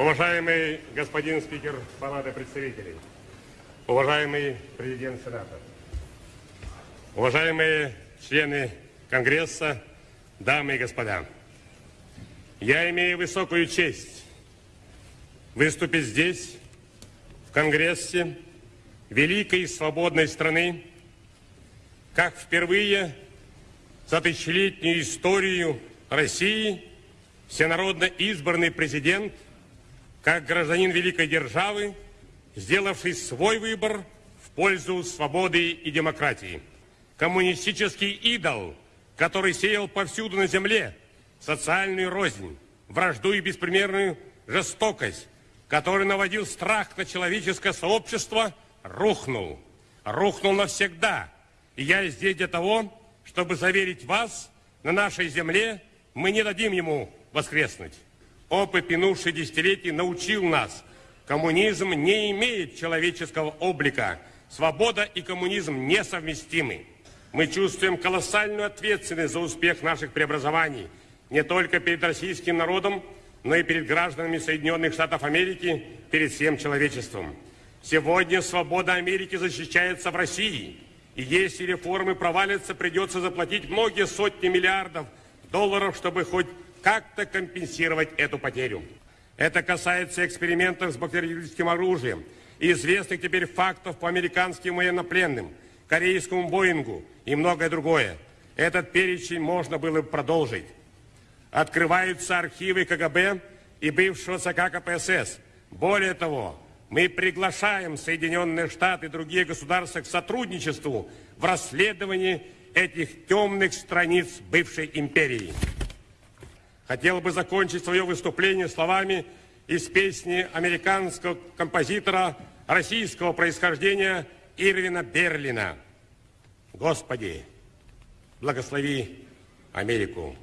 Уважаемый господин спикер Палаты представителей, уважаемый президент Сената, уважаемые члены Конгресса, дамы и господа, я имею высокую честь выступить здесь, в Конгрессе, великой и свободной страны, как впервые за тысячелетнюю историю России всенародно избранный президент, как гражданин великой державы, сделавший свой выбор в пользу свободы и демократии. Коммунистический идол, который сеял повсюду на земле социальную рознь, вражду и беспримерную жестокость, который наводил страх на человеческое сообщество, рухнул. Рухнул навсегда. И я здесь для того, чтобы заверить вас, на нашей земле мы не дадим ему воскреснуть. Опыт минувших десятилетий научил нас, коммунизм не имеет человеческого облика. Свобода и коммунизм несовместимы. Мы чувствуем колоссальную ответственность за успех наших преобразований не только перед российским народом, но и перед гражданами Соединенных Штатов Америки, перед всем человечеством. Сегодня свобода Америки защищается в России. И если реформы провалятся, придется заплатить многие сотни миллиардов долларов, чтобы хоть как-то компенсировать эту потерю. Это касается экспериментов с бактериологическим оружием и известных теперь фактов по американским военнопленным, корейскому Боингу и многое другое. Этот перечень можно было бы продолжить. Открываются архивы КГБ и бывшего ЦК КПСС. Более того, мы приглашаем Соединенные Штаты и другие государства к сотрудничеству в расследовании этих темных страниц бывшей империи. Хотел бы закончить свое выступление словами из песни американского композитора российского происхождения Ирвина Берлина. Господи, благослови Америку.